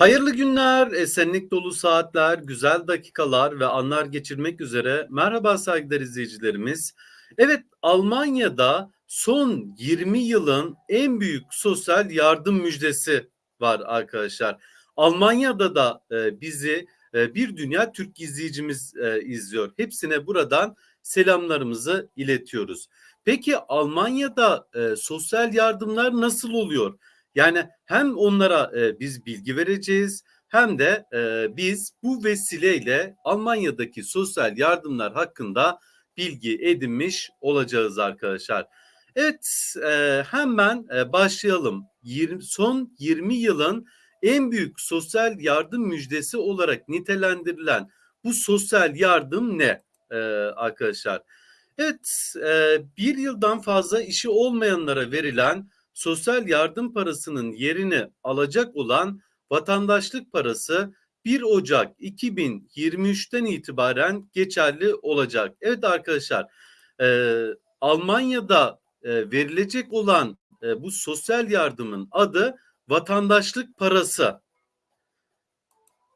Hayırlı günler, esenlik dolu saatler, güzel dakikalar ve anlar geçirmek üzere. Merhaba saygıdeğer izleyicilerimiz. Evet, Almanya'da son 20 yılın en büyük sosyal yardım müjdesi var arkadaşlar. Almanya'da da e, bizi e, bir dünya Türk izleyicimiz e, izliyor. Hepsine buradan selamlarımızı iletiyoruz. Peki Almanya'da sosyal yardımlar nasıl oluyor? Yani hem onlara e, biz bilgi vereceğiz hem de e, biz bu vesileyle Almanya'daki sosyal yardımlar hakkında bilgi edinmiş olacağız arkadaşlar. Evet e, hemen e, başlayalım. 20, son 20 yılın en büyük sosyal yardım müjdesi olarak nitelendirilen bu sosyal yardım ne e, arkadaşlar? Evet e, bir yıldan fazla işi olmayanlara verilen sosyal yardım parasının yerini alacak olan vatandaşlık parası 1 Ocak 2023'ten itibaren geçerli olacak. Evet arkadaşlar e, Almanya'da e, verilecek olan e, bu sosyal yardımın adı vatandaşlık parası.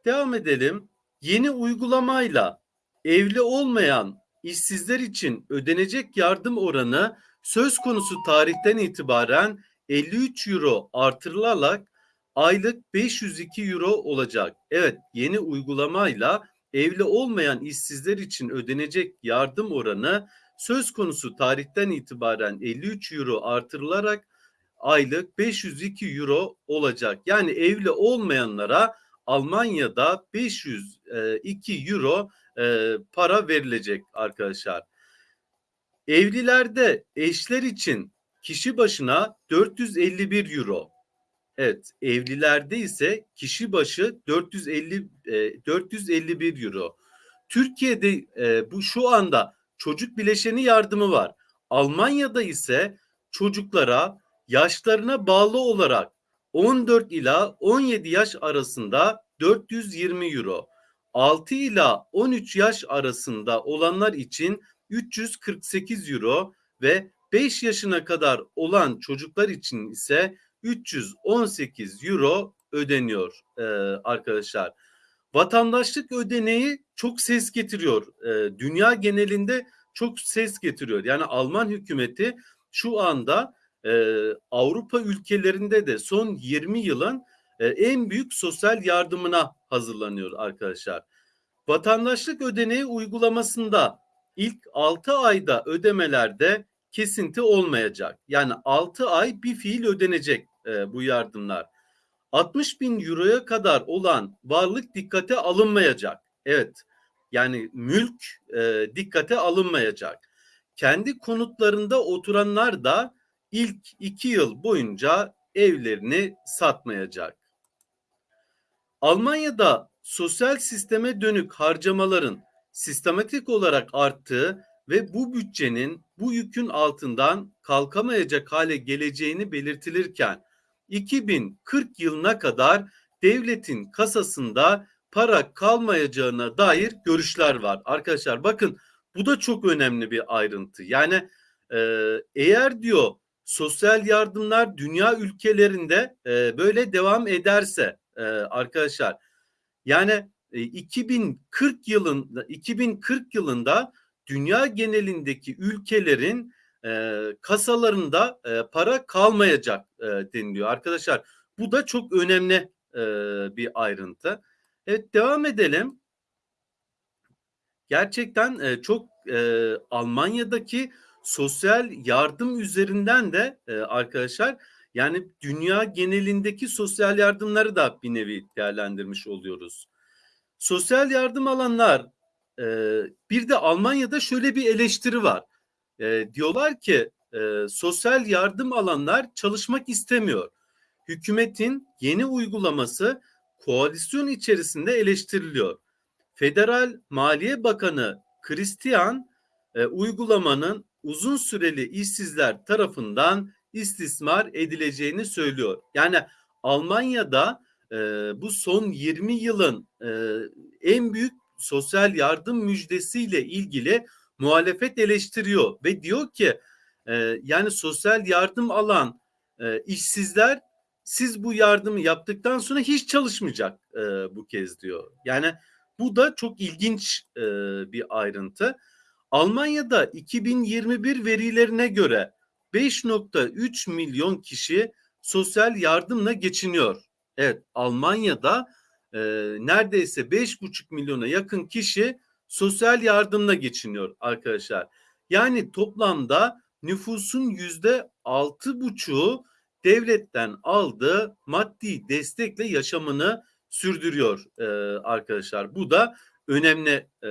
Devam edelim. Yeni uygulamayla evli olmayan işsizler için ödenecek yardım oranı söz konusu tarihten itibaren 53 euro artırılarak aylık 502 euro olacak. Evet yeni uygulamayla evli olmayan işsizler için ödenecek yardım oranı söz konusu tarihten itibaren 53 euro artırılarak aylık 502 euro olacak. Yani evli olmayanlara Almanya'da 502 euro e, para verilecek arkadaşlar. Evlilerde eşler için kişi başına 451 euro. Evet, evlilerde ise kişi başı 450 e, 451 euro. Türkiye'de e, bu şu anda çocuk bileşeni yardımı var. Almanya'da ise çocuklara yaşlarına bağlı olarak 14 ila 17 yaş arasında 420 euro. 6 ila 13 yaş arasında olanlar için 348 euro ve 5 yaşına kadar olan çocuklar için ise 318 euro ödeniyor e, arkadaşlar. Vatandaşlık ödeneği çok ses getiriyor. E, dünya genelinde çok ses getiriyor. Yani Alman hükümeti şu anda e, Avrupa ülkelerinde de son 20 yılın e, en büyük sosyal yardımına hazırlanıyor arkadaşlar. Vatandaşlık ödeneği uygulamasında ilk 6 ayda ödemelerde kesinti olmayacak. Yani 6 ay bir fiil ödenecek e, bu yardımlar. 60 bin euroya kadar olan varlık dikkate alınmayacak. Evet yani mülk e, dikkate alınmayacak. Kendi konutlarında oturanlar da ilk iki yıl boyunca evlerini satmayacak. Almanya'da sosyal sisteme dönük harcamaların sistematik olarak arttığı ve bu bütçenin bu yükün altından kalkamayacak hale geleceğini belirtilirken 2040 yılına kadar devletin kasasında para kalmayacağına dair görüşler var. Arkadaşlar bakın bu da çok önemli bir ayrıntı. Yani e, eğer diyor sosyal yardımlar dünya ülkelerinde e, böyle devam ederse e, arkadaşlar yani 2040 yılında 2040 yılında dünya genelindeki ülkelerin e, kasalarında e, para kalmayacak e, deniliyor arkadaşlar. Bu da çok önemli e, bir ayrıntı. Evet devam edelim. Gerçekten e, çok e, Almanya'daki sosyal yardım üzerinden de e, arkadaşlar yani dünya genelindeki sosyal yardımları da bir nevi değerlendirmiş oluyoruz. Sosyal yardım alanlar e, bir de Almanya'da şöyle bir eleştiri var. E, diyorlar ki e, sosyal yardım alanlar çalışmak istemiyor. Hükümetin yeni uygulaması koalisyon içerisinde eleştiriliyor. Federal Maliye Bakanı Christian e, uygulamanın uzun süreli işsizler tarafından istismar edileceğini söylüyor. Yani Almanya'da e, bu son 20 yılın e, en büyük sosyal yardım müjdesiyle ilgili muhalefet eleştiriyor ve diyor ki e, yani sosyal yardım alan e, işsizler siz bu yardımı yaptıktan sonra hiç çalışmayacak e, bu kez diyor. Yani bu da çok ilginç e, bir ayrıntı. Almanya'da 2021 verilerine göre 5.3 milyon kişi sosyal yardımla geçiniyor. Evet Almanya'da e, neredeyse 5,5 milyona yakın kişi sosyal yardımla geçiniyor arkadaşlar. Yani toplamda nüfusun yüzde altı buçuğu devletten aldığı maddi destekle yaşamını sürdürüyor e, arkadaşlar. Bu da önemli e,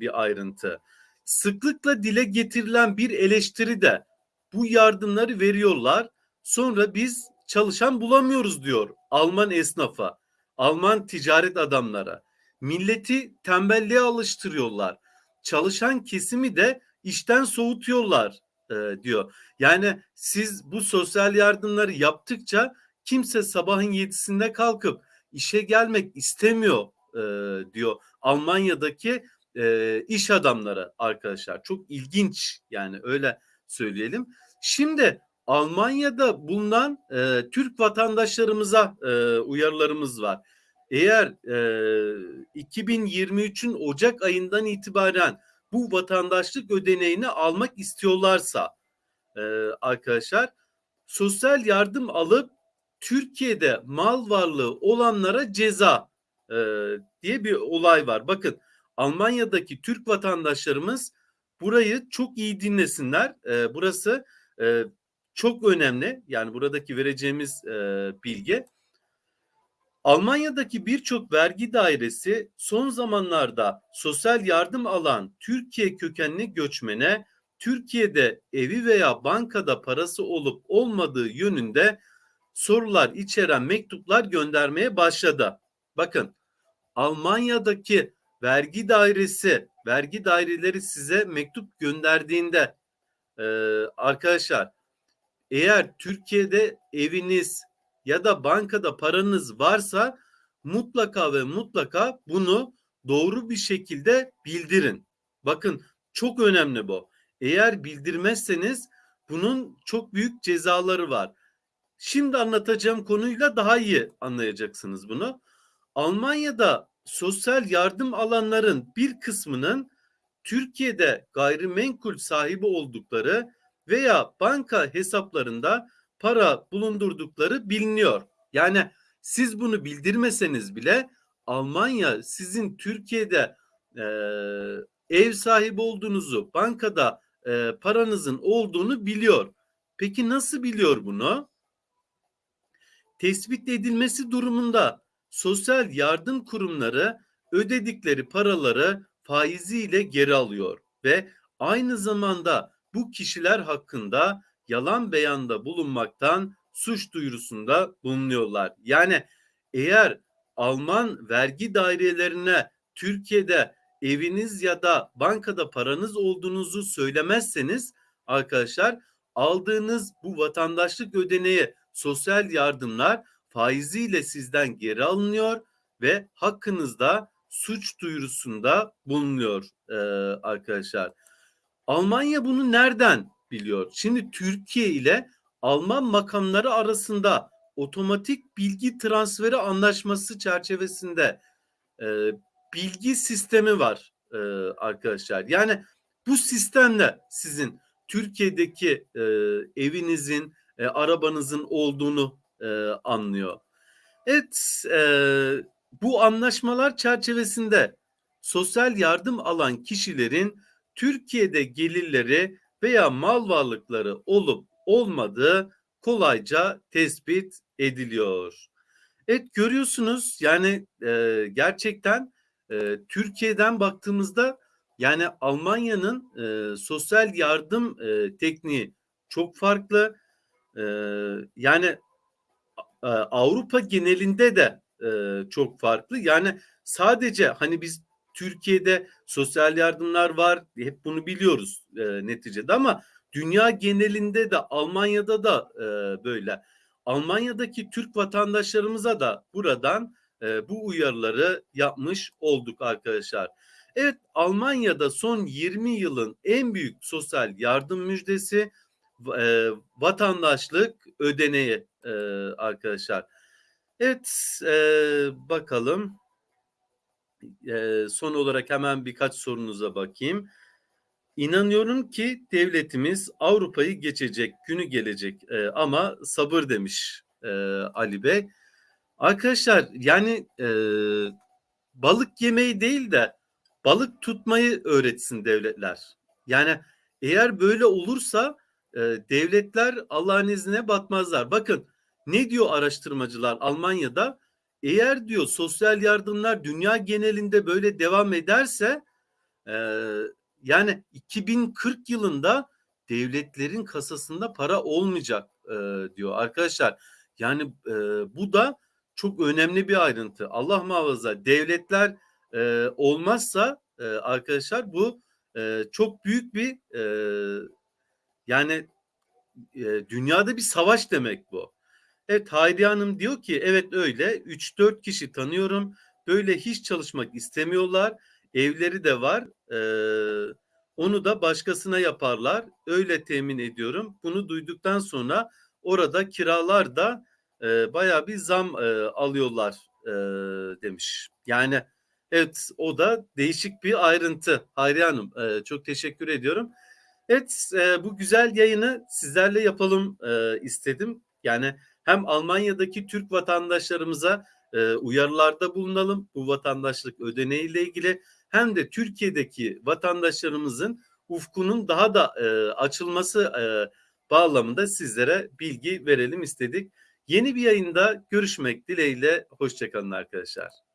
bir ayrıntı. Sıklıkla dile getirilen bir eleştiri de bu yardımları veriyorlar. Sonra biz çalışan bulamıyoruz diyor Alman esnafa, Alman ticaret adamlara. Milleti tembelliğe alıştırıyorlar. Çalışan kesimi de işten soğutuyorlar e, diyor. Yani siz bu sosyal yardımları yaptıkça kimse sabahın yedisinde kalkıp işe gelmek istemiyor e, diyor Almanya'daki e, iş adamları arkadaşlar. Çok ilginç yani öyle söyleyelim. Şimdi Almanya'da bulunan e, Türk vatandaşlarımıza e, uyarılarımız var. Eğer e, 2023'ün Ocak ayından itibaren bu vatandaşlık ödeneğini almak istiyorlarsa e, arkadaşlar sosyal yardım alıp Türkiye'de mal varlığı olanlara ceza e, diye bir olay var. Bakın Almanya'daki Türk vatandaşlarımız burayı çok iyi dinlesinler. E, burası e, çok önemli. Yani buradaki vereceğimiz e, bilgi. Almanya'daki birçok vergi dairesi son zamanlarda sosyal yardım alan Türkiye kökenli göçmene Türkiye'de evi veya bankada parası olup olmadığı yönünde sorular içeren mektuplar göndermeye başladı. Bakın Almanya'daki vergi dairesi, vergi daireleri size mektup gönderdiğinde e, arkadaşlar eğer Türkiye'de eviniz ya da bankada paranız varsa mutlaka ve mutlaka bunu doğru bir şekilde bildirin. Bakın çok önemli bu. Eğer bildirmezseniz bunun çok büyük cezaları var. Şimdi anlatacağım konuyla daha iyi anlayacaksınız bunu. Almanya'da sosyal yardım alanların bir kısmının Türkiye'de gayrimenkul sahibi oldukları veya banka hesaplarında para bulundurdukları biliniyor. Yani siz bunu bildirmeseniz bile Almanya sizin Türkiye'de e, ev sahibi olduğunuzu, bankada e, paranızın olduğunu biliyor. Peki nasıl biliyor bunu? Tespit edilmesi durumunda sosyal yardım kurumları ödedikleri paraları faiziyle geri alıyor ve aynı zamanda bu kişiler hakkında yalan beyanda bulunmaktan suç duyurusunda bulunuyorlar. Yani eğer Alman vergi dairelerine Türkiye'de eviniz ya da bankada paranız olduğunuzu söylemezseniz arkadaşlar aldığınız bu vatandaşlık ödeneği sosyal yardımlar faiziyle sizden geri alınıyor ve hakkınızda suç duyurusunda bulunuyor e, arkadaşlar. Almanya bunu nereden biliyor? Şimdi Türkiye ile Alman makamları arasında otomatik bilgi transferi anlaşması çerçevesinde e, bilgi sistemi var e, arkadaşlar. Yani bu sistemle sizin Türkiye'deki e, evinizin, e, arabanızın olduğunu e, anlıyor. Evet, e, bu anlaşmalar çerçevesinde sosyal yardım alan kişilerin Türkiye'de gelirleri veya mal varlıkları olup olmadığı kolayca tespit ediliyor. Evet görüyorsunuz yani e, gerçekten e, Türkiye'den baktığımızda yani Almanya'nın e, sosyal yardım e, tekniği çok farklı. E, yani e, Avrupa genelinde de e, çok farklı. Yani sadece hani biz Türkiye'de sosyal yardımlar var. Hep bunu biliyoruz e, neticede ama dünya genelinde de Almanya'da da e, böyle. Almanya'daki Türk vatandaşlarımıza da buradan e, bu uyarıları yapmış olduk arkadaşlar. Evet Almanya'da son 20 yılın en büyük sosyal yardım müjdesi e, vatandaşlık ödeneği e, arkadaşlar. Evet e, bakalım. E, son olarak hemen birkaç sorunuza bakayım. İnanıyorum ki devletimiz Avrupa'yı geçecek, günü gelecek e, ama sabır demiş e, Ali Bey. Arkadaşlar yani e, balık yemeyi değil de balık tutmayı öğretsin devletler. Yani eğer böyle olursa e, devletler Allah'ın izniyle batmazlar. Bakın ne diyor araştırmacılar Almanya'da? Eğer diyor sosyal yardımlar dünya genelinde böyle devam ederse e, yani 2040 yılında devletlerin kasasında para olmayacak e, diyor arkadaşlar. Yani e, bu da çok önemli bir ayrıntı. Allah muhafaza devletler e, olmazsa e, arkadaşlar bu e, çok büyük bir e, yani e, dünyada bir savaş demek bu. Evet Hayriye Hanım diyor ki evet öyle. 3-4 kişi tanıyorum. Böyle hiç çalışmak istemiyorlar. Evleri de var. Ee, onu da başkasına yaparlar. Öyle temin ediyorum. Bunu duyduktan sonra orada kiralar da e, baya bir zam e, alıyorlar e, demiş. Yani evet o da değişik bir ayrıntı. Hayriye Hanım e, çok teşekkür ediyorum. Evet e, bu güzel yayını sizlerle yapalım e, istedim. Yani hem Almanya'daki Türk vatandaşlarımıza e, uyarılarda bulunalım bu vatandaşlık ödeneğiyle ilgili hem de Türkiye'deki vatandaşlarımızın ufkunun daha da e, açılması e, bağlamında sizlere bilgi verelim istedik. Yeni bir yayında görüşmek dileğiyle hoşçakalın arkadaşlar.